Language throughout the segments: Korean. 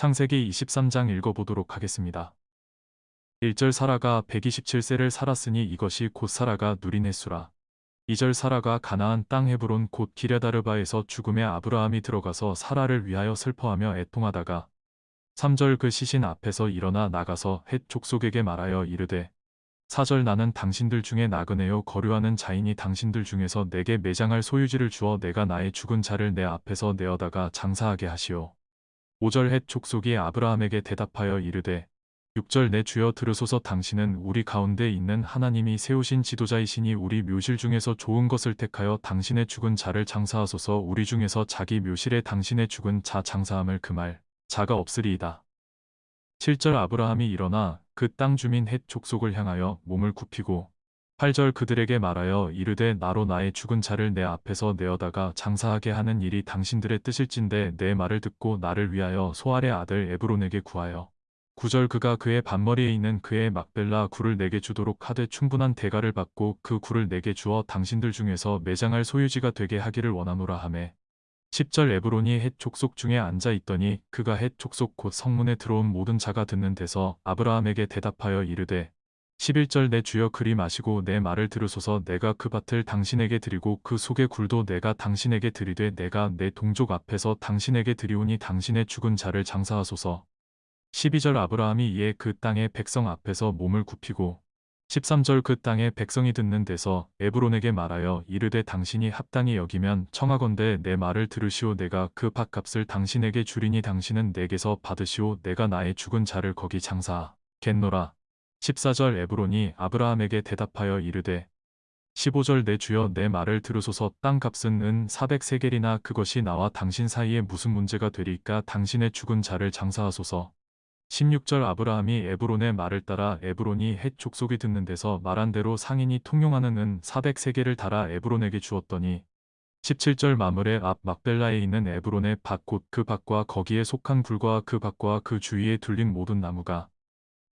창세기 23장 읽어보도록 하겠습니다. 1절 사라가 127세를 살았으니 이것이 곧 사라가 누린 횟수라. 2절 사라가 가나안 땅 헤브론 곧 기랴다르바에서 죽음의 아브라함이 들어가서 사라를 위하여 슬퍼하며 애통하다가 3절 그 시신 앞에서 일어나 나가서 헷 족속에게 말하여 이르되 4절 나는 당신들 중에 나그네요 거류하는 자인이 당신들 중에서 내게 매장할 소유지를 주어 내가 나의 죽은 자를 내 앞에서 내어다가 장사하게 하시오. 5절 헷 족속이 아브라함에게 대답하여 이르되 6절 내 주여 들으소서 당신은 우리 가운데 있는 하나님이 세우신 지도자이시니 우리 묘실 중에서 좋은 것을 택하여 당신의 죽은 자를 장사하소서 우리 중에서 자기 묘실에 당신의 죽은 자 장사함을 그말 자가 없으리이다. 7절 아브라함이 일어나 그 땅 주민 헷 족속을 향하여 몸을 굽히고 8절 그들에게 말하여 이르되 나로 나의 죽은 자를 내 앞에서 내어다가 장사하게 하는 일이 당신들의 뜻일진데 내 말을 듣고 나를 위하여 소알의 아들 에브론에게 구하여. 9절 그가 그의 반머리에 있는 그의 막벨라 굴을 내게 주도록 하되 충분한 대가를 받고 그 굴을 내게 주어 당신들 중에서 매장할 소유지가 되게 하기를 원하노라 하매. 10절 에브론이 헷 족속 중에 앉아 있더니 그가 헷 족속 곧 성문에 들어온 모든 자가 듣는 데서 아브라함에게 대답하여 이르되 11절 내 주여 그리 마시고 내 말을 들으소서. 내가 그 밭을 당신에게 드리고 그 속의 굴도 내가 당신에게 드리되 내가 내 동족 앞에서 당신에게 드리오니 당신의 죽은 자를 장사하소서. 12절 아브라함이 이에 그 땅의 백성 앞에서 몸을 굽히고 13절 그 땅의 백성이 듣는 데서 에브론에게 말하여 이르되 당신이 합당히 여기면 청하건대 내 말을 들으시오. 내가 그 밭값을 당신에게 주리니 당신은 내게서 받으시오. 내가 나의 죽은 자를 거기 장사하 겠노라 14절 에브론이 아브라함에게 대답하여 이르되 15절 내 주여 내 말을 들으소서. 땅값은 은 400세겔이나 그것이 나와 당신 사이에 무슨 문제가 되리까 당신의 죽은 자를 장사하소서. 16절 아브라함이 에브론의 말을 따라 에브론이 헷 족속이 듣는 데서 말한 대로 상인이 통용하는 은 400세겔을 달아 에브론에게 주었더니 17절 마물의 앞 막벨라에 있는 에브론의 밭 곧 그 밭과 거기에 속한 굴과 그 밭과 그 주위에 둘린 모든 나무가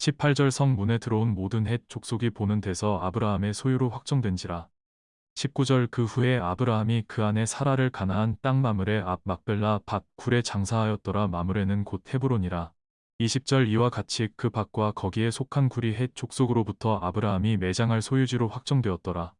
18절 성문에 들어온 모든 헷 족속이 보는 데서 아브라함의 소유로 확정된지라. 19절 그 후에 아브라함이 그 안에 사라를 가나안 땅 마물의 앞 막벨라 밭 굴에 장사하였더라 마물에는 곧 헤브론이라. 20절 이와 같이 그 밭과 거기에 속한 굴이 헷 족속으로부터 아브라함이 매장할 소유지로 확정되었더라.